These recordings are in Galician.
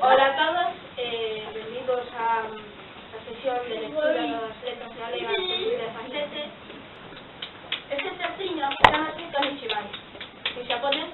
Hola eh, a todos, eh, benvidos a, a sesión de lectura das letras galegas de Luis de Fanlete. Este terciño está escrito en Chivai, que xa poden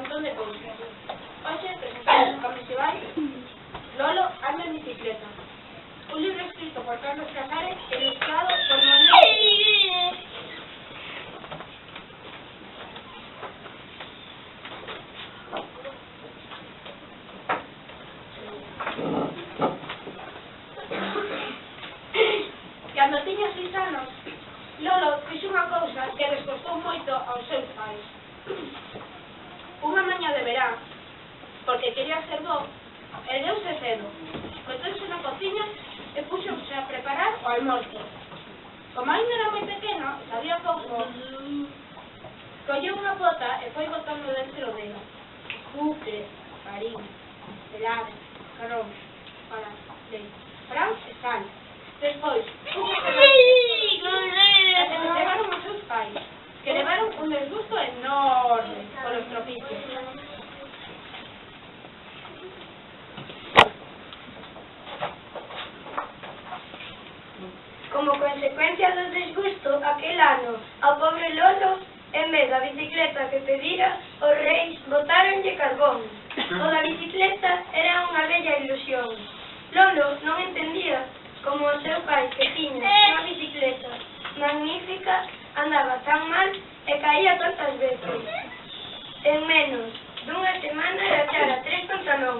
montón de cousas. Hoxe presentamos o Kamishibai Lolo anda en bicicleta. Un libro escrito por Carlos Casares ilustrado por Manuel quería ser bo, e cedo. Coitouse na cociña e puxose a preparar o almorzo. Como ainda era moi pequeno, sabía pouco, colleu unha pota e foi botando dentro dela. Cucre, farín, pelada, carón, para, leite, fran e sal. Despois, levaron os seus pais, que levaron un desgusto enorme polos tropichos. ano ao pobre Lolo, en vez da bicicleta que pedira, os reis botáronlle carbón. O da bicicleta era unha bella ilusión. Lolo non entendía como o seu pai que tiña unha bicicleta magnífica andaba tan mal e caía tantas veces. En menos dunha semana rachara tres pantalóns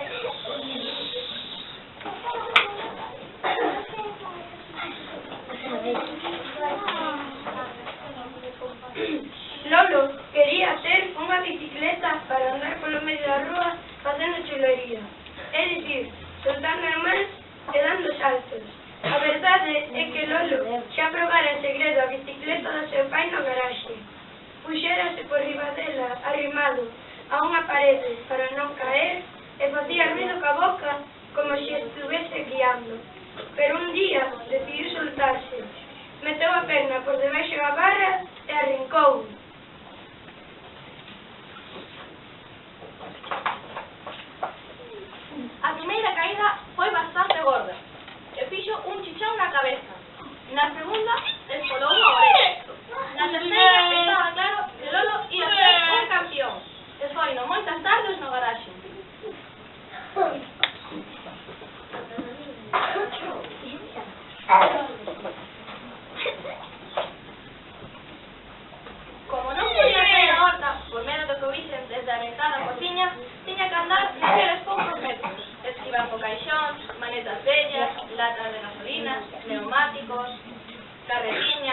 verdade é que Lolo xa probara en segredo a bicicleta do seu pai no garaxe. Puxérase por riba dela, arrimado, a unha parede para non caer e facía ruido ca boca como se estuvese guiando. Pero un día decidiu soltarse, meteu a perna por debaixo da barra e arrincou.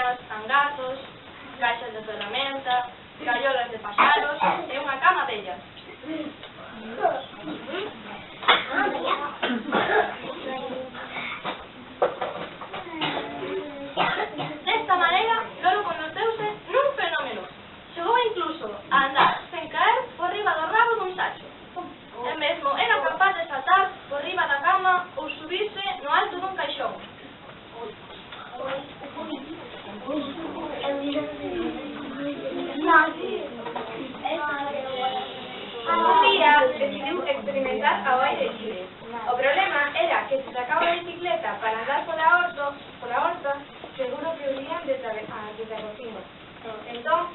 camiñas, cangatos, caixas de ferramenta, gaiolas de paxaros e unha cama bella.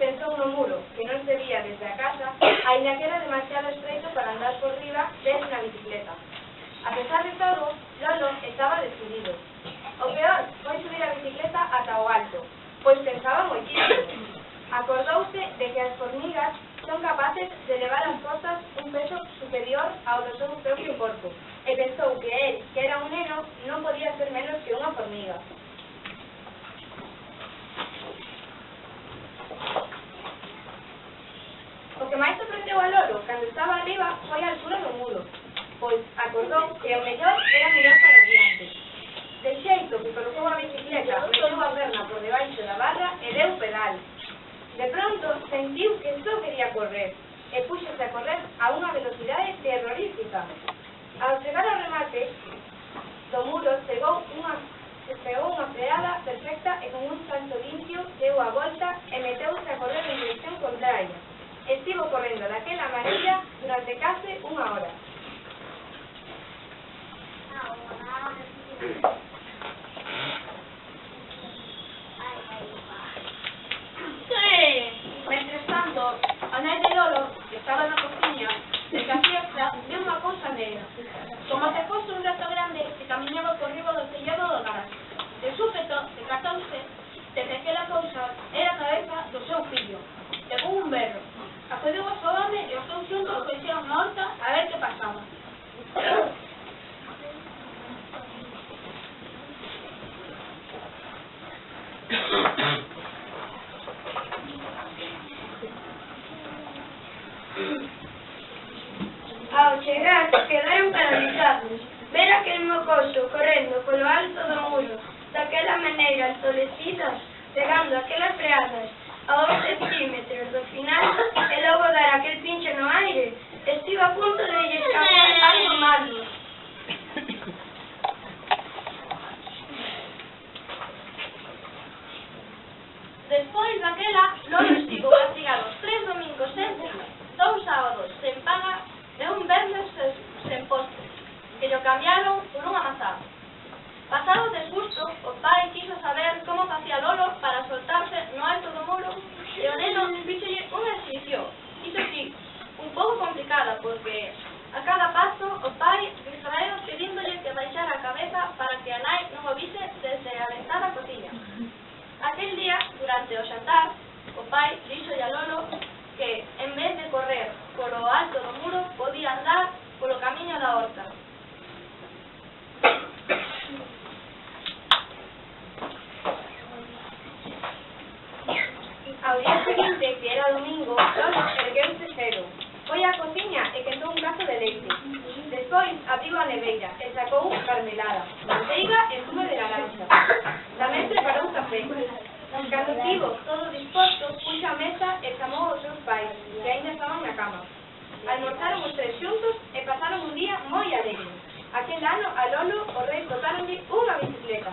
pensou no muro, que non se vía desde a casa, aínda que era demasiado estreito para andar por riba desde na bicicleta. A pesar de todo, Lolo estaba decidido. O peor foi subir a bicicleta ata o alto, pois pensaba moitísimo. Acordouse de que as formigas son capaces de levar as cosas un peso superior ao do seu propio corpo, e pensou que él, que era un neno, non podía ser menos que unha formiga. acordou que o mellor era mirar para adiante. De xeito que colocou a bicicleta, meteu a perna por debaixo da barra e deu pedal. De pronto sentiu que só quería correr e puxose a correr a unha velocidade terrorífica. Ao chegar ao remate do muro chegou unha pegou unha freada perfecta e con un salto limpio deu a volta e meteuse a correr en dirección contraria. Estivo correndo daquela maneira durante case unha hora. Sí. Mentres tanto, Ana y Lolo, que estaba na la de se viu unha cousa negra. Como se fuese un rato grande, se camiñaba por riba do tellado do garaxe. De súpeto, se cacouse de que aquela cousa era a cabeza do seu fillo. Levou un berro. Acudeu a súa chegar, quedaron paralizados. Ver aquel mocoso correndo polo alto do muro, daquela maneira entolecida, pegando aquelas freadas a 11 centímetros do final cumprir. A cada paso, o pai distraeu pedíndolle que baixara a cabeza para que a nai non o vise desde a ventana cociña. Aquel día, durante o xantar, o pai dixo a Lolo que, en vez de correr polo alto do muro, podía andar polo camiño da horta. leite. Despois abriu a neveira e sacou unha carmelada, manteiga e zume de laranxa. Tamén preparou café. Cando tivo todo disposto, puxo a mesa e chamou aos seus pais, que ainda estaban na cama. Almorzaron os tres xuntos e pasaron un día moi alegre. Aquel ano a Lolo o rei dotaronlle unha bicicleta,